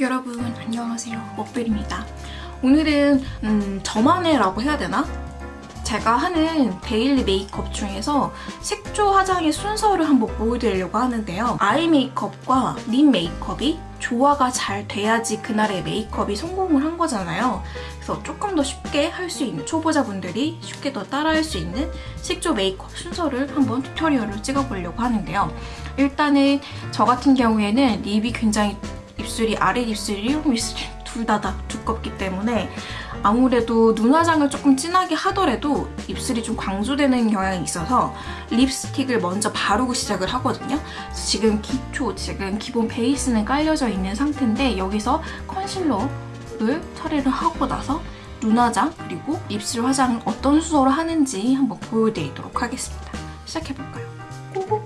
여러분 안녕하세요. 먹벨입니다. 오늘은 음, 저만의 라고 해야 되나? 제가 하는 daily 메이크업 중에서 색조 화장의 순서를 한번 보여드리려고 하는데요. eye 메이크업과 lip 메이크업이 조화가 잘 돼야지 그날의 메이크업이 성공을 한 거잖아요. 그래서 조금 더 쉽게 할 수 있는 초보자분들이 쉽게 더 따라할 수 있는 색조 메이크업 순서를 한번 tutorial을 찍어보려고 하는데요. 일단은 저 같은 경우에는 립이 굉장히 입술이 아래 입술이 위 입술이 둘 다 다 두껍기 때문에 아무래도 눈 화장을 조금 진하게 하더라도 입술이 좀 광조되는 경향이 있어서 립스틱을 먼저 바르고 시작을 하거든요. 지금 기초, 지금 기본 베이스는 깔려져 있는 상태인데 여기서 컨실러를 처리를 하고 나서 눈 화장 그리고 입술 화장을 어떤 순서로 하는지 한번 보여드리도록 하겠습니다. 시작해볼까요? 고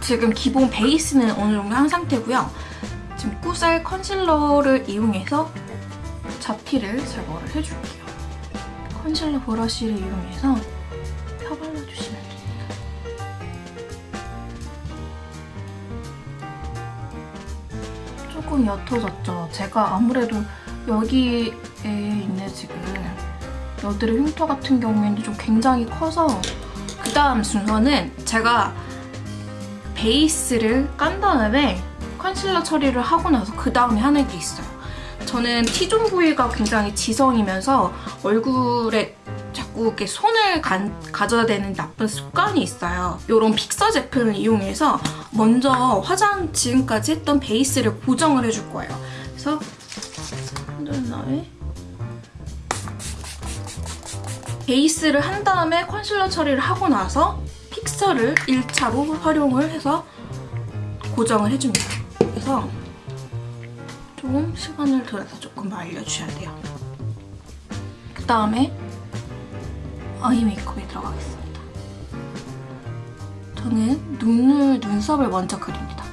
지금 기본 베이스는 어느 정도 한 상태고요. 꾸살 컨실러를 이용해서 잡티를 제거를 해줄게요. 컨실러 브러쉬를 이용해서 펴발라주시면 됩니다. 조금 옅어졌죠? 제가 아무래도 여기에 있는 지금 여드름 흉터 같은 경우에는 좀 굉장히 커서 그 다음 순서는 제가 베이스를 깐 다음에 컨실러 처리를 하고 나서 그 다음에 하는 게 있어요. 저는 T존 부위가 굉장히 지성이면서 얼굴에 자꾸 이렇게 손을 간, 가져야 되는 나쁜 습관이 있어요. 이런 픽서 제품을 이용해서 먼저 화장 지금까지 했던 베이스를 고정을 해줄 거예요. 그래서 다음에 베이스를 한 다음에 컨실러 처리를 하고 나서 픽서를 1차로 활용을 해서 고정을 해줍니다. 그래서 좀 시간을 들여서 조금 말려주셔야 돼요. 그 다음에 아이 메이크업에 들어가겠습니다. 저는 눈을, 눈썹을 먼저 그립니다.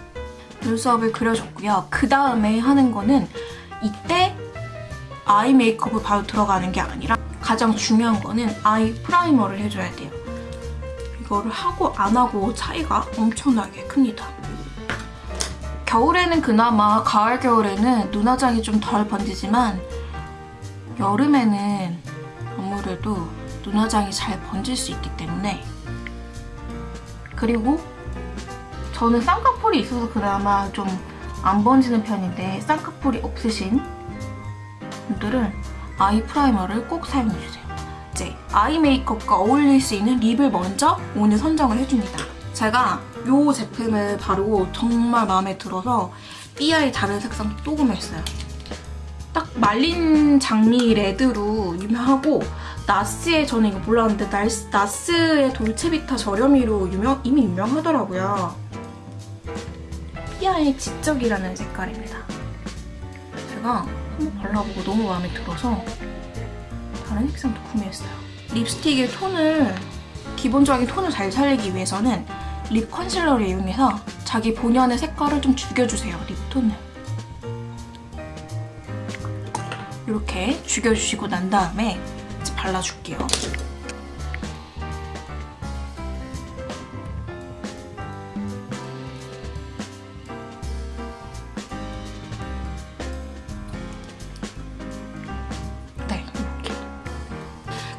눈썹을 그려줬고요. 그 다음에 하는 거는 이때 아이 메이크업을 바로 들어가는 게 아니라 가장 중요한 거는 아이 프라이머를 해줘야 돼요. 이거를 하고 안 하고 차이가 엄청나게 큽니다. 겨울에는 그나마 가을, 겨울에는 눈화장이 좀 덜 번지지만 여름에는 아무래도 눈화장이 잘 번질 수 있기 때문에 그리고 저는 쌍꺼풀이 있어서 그나마 좀 안 번지는 편인데 쌍꺼풀이 없으신 분들은 아이 프라이머를 꼭 사용해주세요. 이제 아이 메이크업과 어울릴 수 있는 립을 먼저 오늘 선정을 해줍니다. 제가 이 제품을 바르고 정말 마음에 들어서 삐아의 다른 색상 또 구매했어요. 딱 말린 장미 레드로 유명하고 나스의 저는 이거 몰랐는데 나스, 나스의 돌체비타 저렴이로 유명, 이미 유명하더라고요. 삐아의 지적이라는 색깔입니다. 제가 한번 발라보고 너무 마음에 들어서 다른 색상도 구매했어요. 립스틱의 톤을 기본적인 톤을 잘 살리기 위해서는 립 컨실러를 이용해서 자기 본연의 색깔을 좀 죽여주세요, 립톤을. 이렇게 죽여주시고 난 다음에 이제 발라줄게요. 네.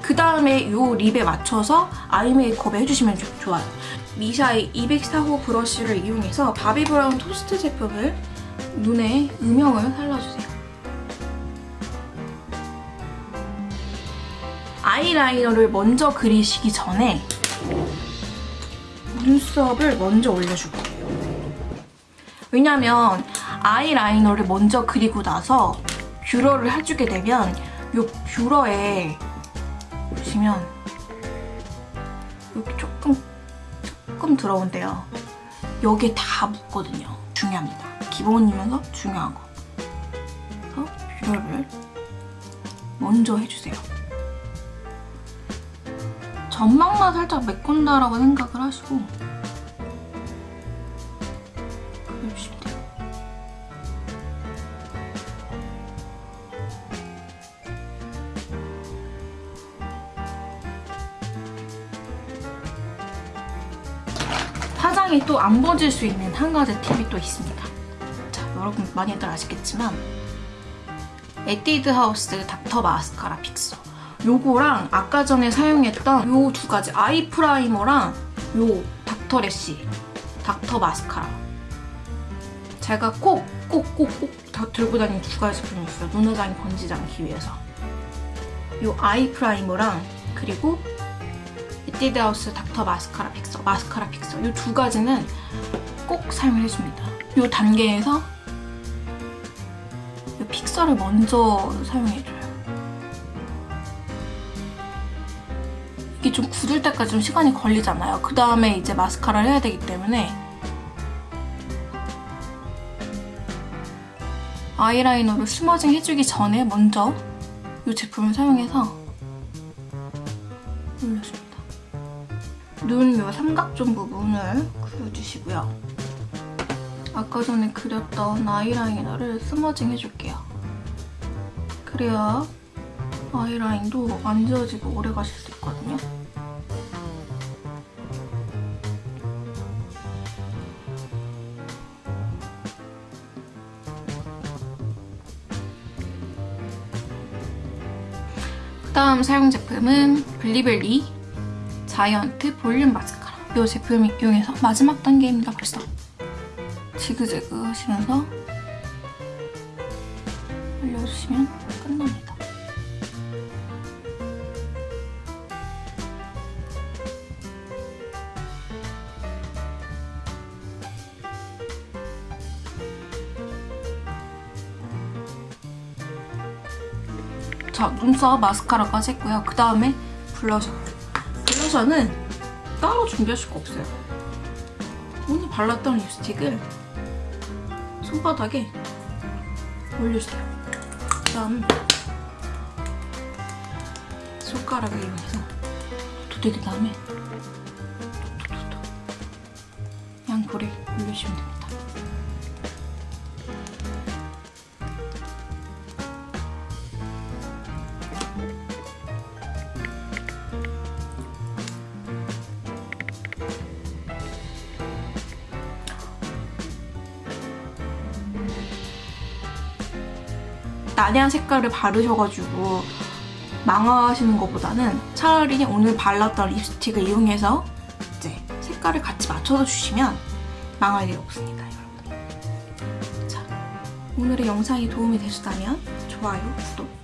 그 다음에 이 립에 맞춰서 아이 메이크업 해주시면 좋아요. 미샤의 204호 브러쉬를 이용해서 바비 브라운 토스트 제품을 눈에 음영을 살려주세요. 아이라이너를 먼저 그리시기 전에 눈썹을 먼저 올려줄 거예요. 왜냐면 아이라이너를 먼저 그리고 나서 뷰러를 해주게 되면 이 뷰러에 보시면 여기 조금 조금 들어온대요. 여기에 다 묻거든요. 중요합니다. 기본이면서 중요한 거. 그래서 뷰러를 먼저 해주세요. 전망만 살짝 메꾼다라고 생각을 하시고 화장이 또 안 번질 수 있는 한 가지 팁이 또 있습니다. 자, 여러분 많이들 아시겠지만 에뛰드 하우스 닥터 마스카라 픽서. 요거랑 아까 전에 사용했던 요 두 가지 eye primer랑 요 닥터 lash 닥터 마스카라. 제가 꼭 꼭 꼭 꼭 다 들고 다니는 두 가지 제품이 있어요. 눈화장이 번지지 않기 위해서. 요 eye primer랑 그리고 에뛰드 하우스 닥터 마스카라 픽서 마스카라 픽서. 요두 가지는 꼭 사용을 해줍니다. 요 단계에서 요 fixer를 먼저 사용해줘요. 이게 좀 굳을 때까지 좀 시간이 걸리잖아요. 그 다음에 이제 마스카라를 해야 되기 때문에 아이라이너를 smudging 해주기 전에 먼저 이 제품을 사용해서 올려줍니다. 눈요 삼각존 부분을 그려주시고요. 아까 전에 그렸던 아이라이너를 스머징 해줄게요. 그래야 아이라인도 안 지워지고 오래 가실 수 있거든요. 다음 사용 제품은 블리블리 자이언트 볼륨 마스카라 이 제품 이용해서 마지막 단계입니다 벌써 지그재그 하시면서 올려주시면 끝납니다 자, 눈썹 마스카라까지 했고요. 그 다음에 블러셔. 블러셔는 따로 준비할 수가 없어요. 오늘 발랐던 립스틱을 손바닥에 올려주세요. 그 다음 손가락을 이용해서 도대기 다음에 양볼에 올려주시면 됩니다. 난해한 색깔을 바르셔가지고 망하시는 것보다는 차라리 오늘 발랐던 립스틱을 이용해서 이제 색깔을 같이 맞춰서 주시면 망할 일 없습니다, 여러분. 자, 오늘의 영상이 도움이 되셨다면 좋아요, 구독